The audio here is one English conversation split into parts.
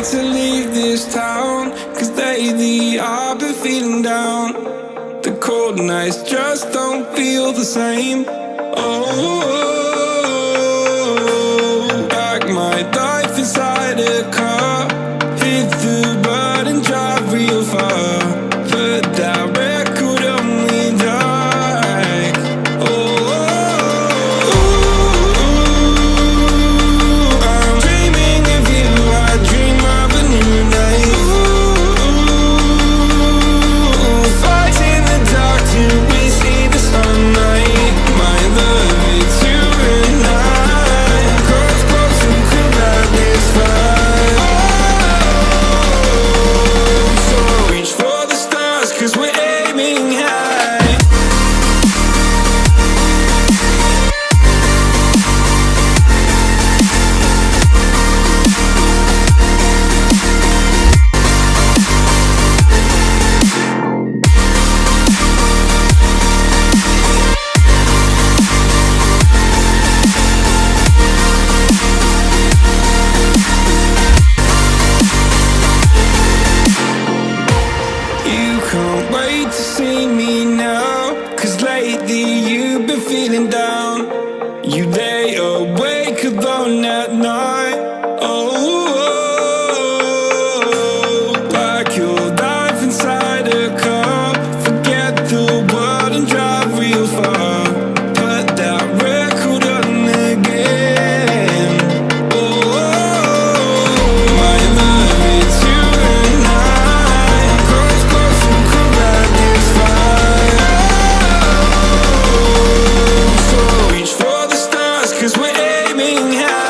need to leave this town Cause lately I've been feeling down. The cold nights just don't feel the same. Oh. feeling down screaming out.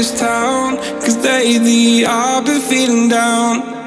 this town. Cause lately I've been feeling down.